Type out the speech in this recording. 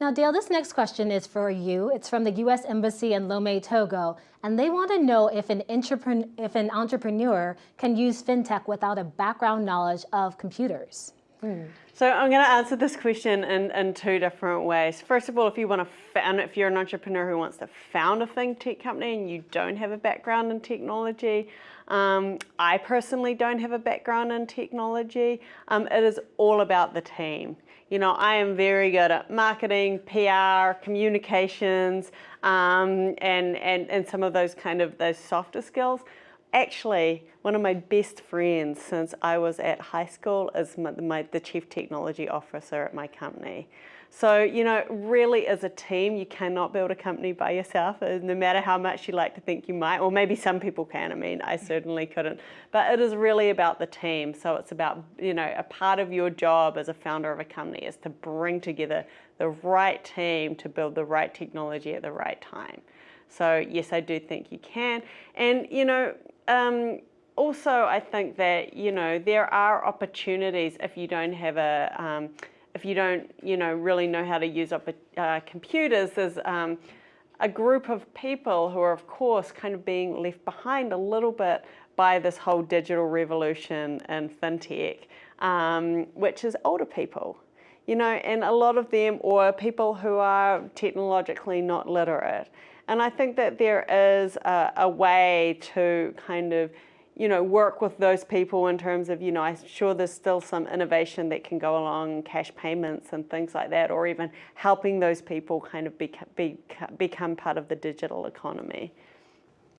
Now, Dale, this next question is for you. It's from the U.S. Embassy in Lomé, Togo, and they want to know if an, if an entrepreneur can use fintech without a background knowledge of computers. Hmm. So I'm going to answer this question in, in two different ways. First of all, if you want to found, if you're an entrepreneur who wants to found a fintech company and you don't have a background in technology, um, I personally don't have a background in technology. Um, it is all about the team. You know, I am very good at marketing, PR, communications, um, and, and, and some of those kind of those softer skills. Actually, one of my best friends since I was at high school is my, my, the chief technology officer at my company. So, you know, really as a team, you cannot build a company by yourself, uh, no matter how much you like to think you might, or maybe some people can, I mean, I certainly couldn't. But it is really about the team. So it's about, you know, a part of your job as a founder of a company is to bring together the right team to build the right technology at the right time. So yes, I do think you can. And, you know, um, also I think that, you know, there are opportunities if you don't have a, um, if you don't, you know, really know how to use uh, computers, there's um, a group of people who are, of course, kind of being left behind a little bit by this whole digital revolution and fintech, um, which is older people. You know, and a lot of them, or people who are technologically not literate. And I think that there is a, a way to kind of you know, work with those people in terms of, you know, I'm sure there's still some innovation that can go along cash payments and things like that, or even helping those people kind of be, be, become part of the digital economy.